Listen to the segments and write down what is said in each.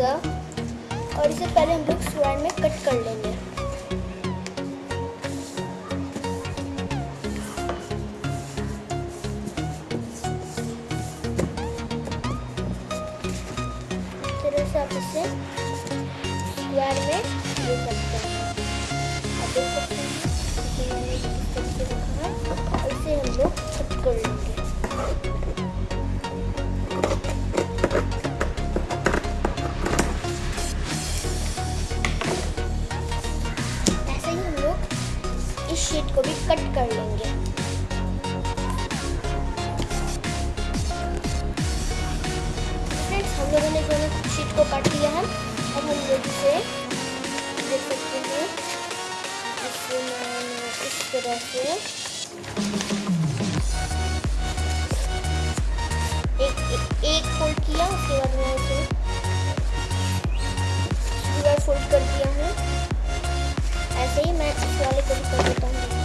Scissor और इसे पहले हम लोग स्टूडेंट में कट कर लेंगे। फ्रेंड्स हम दोनों शीट को काट लिया है। अब हम लोग इसे देख सकते हैं। इसे मैंने इस तरह से। एक एक, एक फोल्ड किया उसके बाद मैं इसे पूरा फोल्ड कर दिया है। ऐसे ही मैं इस वाले को भी कर देता हूँ।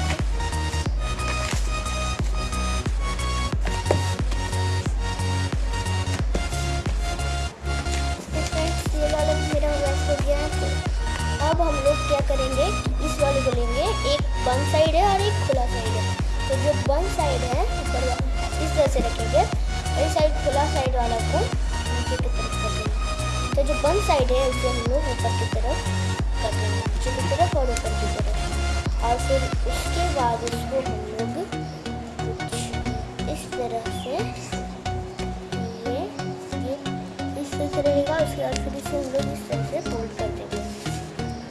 बंद साइड है उसे हम लोग ऊपर की तरफ़ कर देंगे नीचे की तरफ़ और ऊपर की तरफ़। और फिर उसके बाद उसको हम लोग कुछ इस तरह से ये इस तरह से रहेगा उसके बाद फिर इसे हम लोग इस तरह से फोल्ड कर देंगे।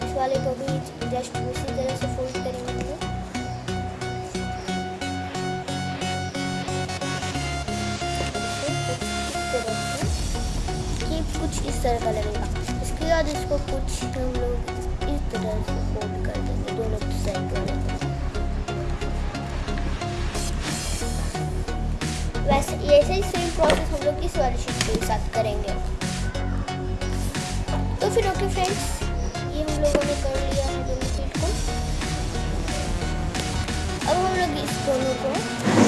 इस वाले को भी जस्ट उसी तरह से फोल्ड करेंगे। तरह का लगेगा इसके बाद इसको कुछ हम लोग इस तरह से फोल्ड कर देंगे, दोनों साइड वाले वैसे ऐसे ही सेम प्रोसेस हम लोग इस वाली शीट के साथ करेंगे। तो फिर ओके फ्रेंड्स ये हम लोगों ने कर लिया है दोनों शीट को। अब हम लोग इस दोनों को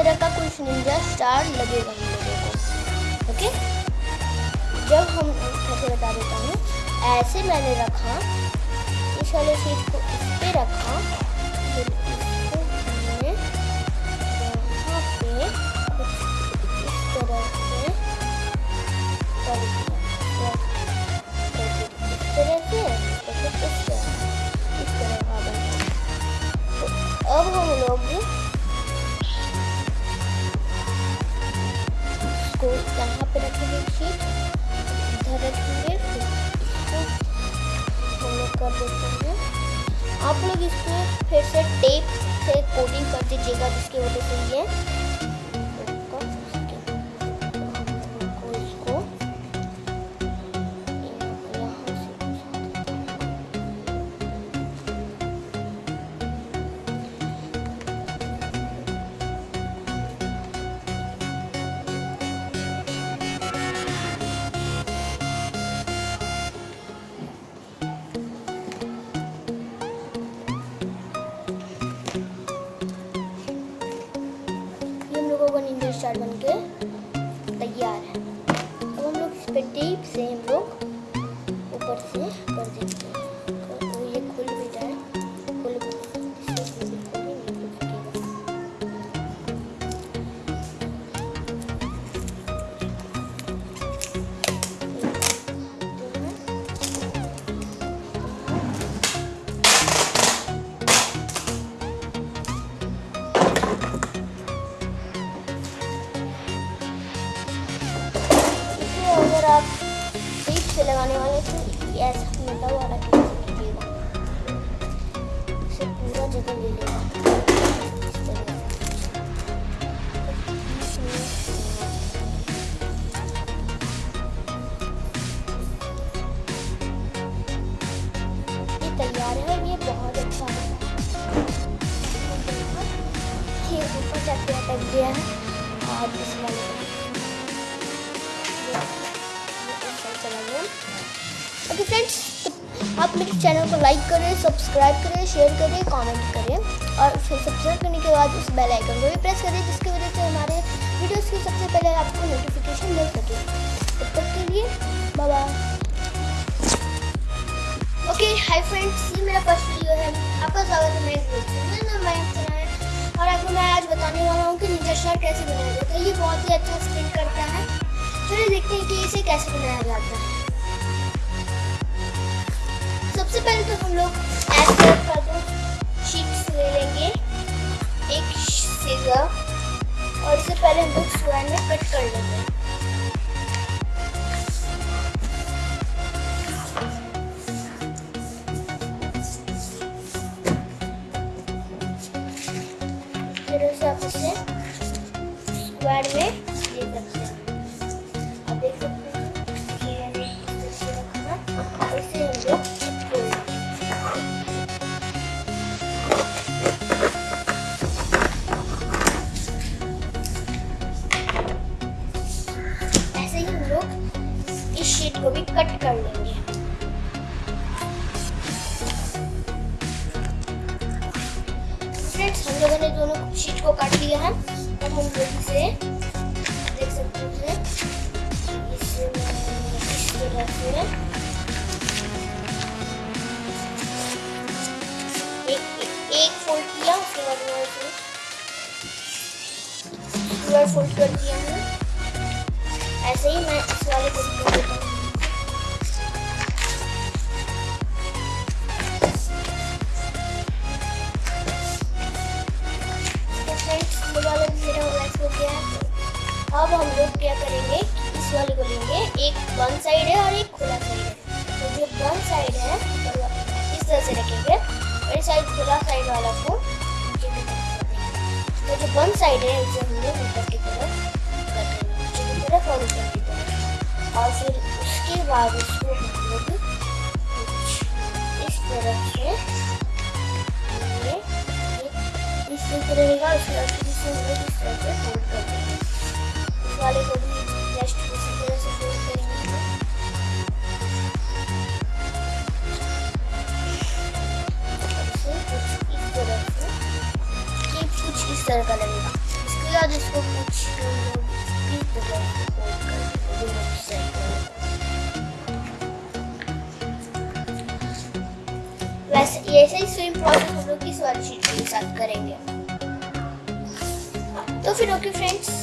तरह का कुछ निंजा स्टार लगेगा हम लोगों को। ओके जब हम कैसे बता देता हूँ, ऐसे मैंने रखा, इस वाले शीट को इस पे रखा तो अब हम लोग कर देते हैं। आप लोग इसको फिर से टेप से कोटिंग कर दीजिएगा, जिसकी वजह से ये स्टार बन के तैयार है। अब हम लोग इस पर टेप से हम लोग ऊपर से कर देते हैं। फ्रेंड्स तो आप मेरे चैनल को लाइक करें सब्सक्राइब करें शेयर करें कमेंट करें और फिर सब्सक्राइब करने के बाद उस बेल आइकन को भी प्रेस करें, जिसकी वजह से हमारे वीडियोस की सबसे पहले आपको नोटिफिकेशन मिल सके। तब तक के लिए बाय ओके हाय फ्रेंड्स ये मेरा फ़र्स्ट वीडियो है। आपका स्वागत है मेरे मयंक और आपको मैं आज बताने वाला हूँ कि निंजा स्टार कैसे बनाया जाता है। ये बहुत ही अच्छा स्क्रीन करता है। चलिए देखते हैं कि इसे कैसे बनाया जाता है? सबसे पहले तो हम लोग शीट्स ले लेंगे। एक सीजर और इसे पहले हम लोग सुबह में कट कर लेंगे एक फोल्ड किया उसके बाद फोल्ड कर दिया है। ऐसे ही मैं इस वाले को भी देता है अब हम लोग क्या करेंगे वाले को लेंगे एक बंद साइड है और एक खुला साइड है। तो जो बंद साइड है तो इस तरह से रखेंगे। और इस साइड खुला साइड वाला को तरफ़ तो जो बंद साइड है उसे हम लोग ऊपर की तरफ़ की तरफ़ और तरफ़। और फिर उसके बाद उसको हम लोग इस तरह से इस तरह रहेगा उसके बाद इस तरह से फोल्ड कर देंगे। इस वाले को भी कुछ इस तरह का लगेगा इसके बाद इसको कुछ ऐसे ही सेम प्रोसेस हम लोग शीट के साथ करेंगे तो फिर ओके फ्रेंड्स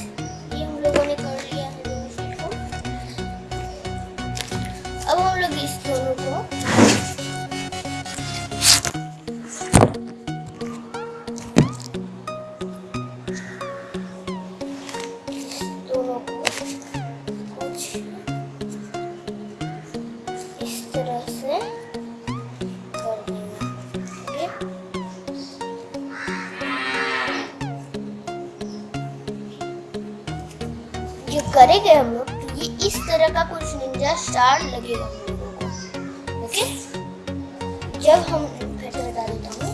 करेंगे हम लोग तो ये इस तरह का कुछ निंजा स्टार लगेगा हम लोगों को। ओके जब हम फिर से बता देता हूँ,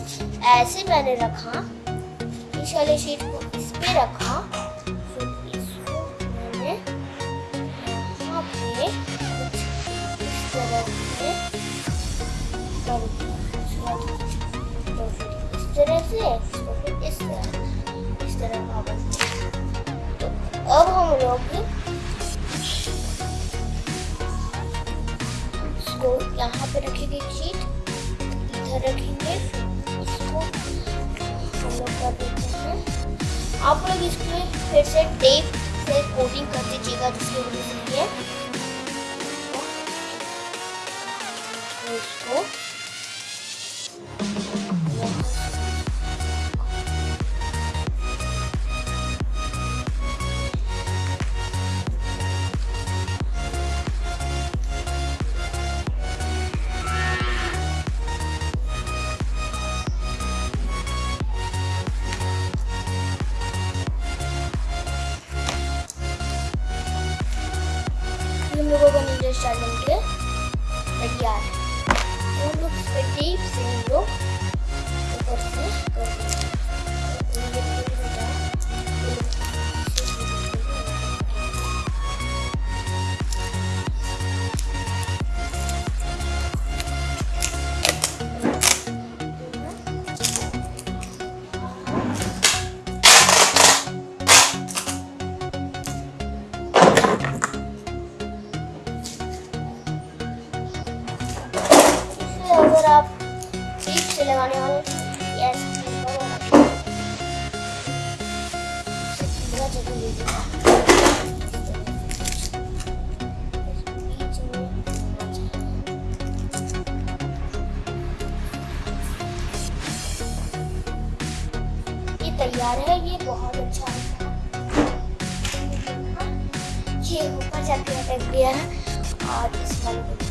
ऐसे मैंने रखा, इस वाले शीट को इस पे रखा कुछ इस तरह तो इस तरह फिर इस तरह, इस तो अब हम लोग एक शीट इधर रखेंगे इसको हम लोग कर देते हैं। आप लोग इसमें फिर से टेप से कोटिंग कर दीजिएगा, जिसकी वजह से इसको तो हम लोग अगर आप ठीक से लगाने वाले यस तैयार है, ये बहुत अच्छा है। ये ऊपर जाके अटक गया है और इस वाले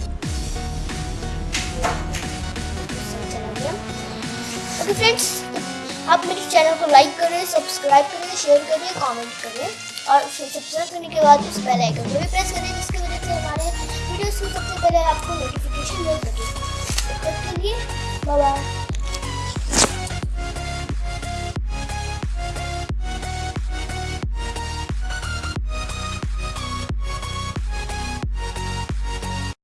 ओके फ्रेंड्स आप मेरे चैनल को लाइक करें सब्सक्राइब करें शेयर करें कमेंट करें और सब्सक्राइब करने के बाद उस बेल आइकन को भी प्रेस करें, जिसकी वजह से हमारे वीडियोस की सबसे पहले आपको नोटिफिकेशन मिल सके। तब तक के लिए बाय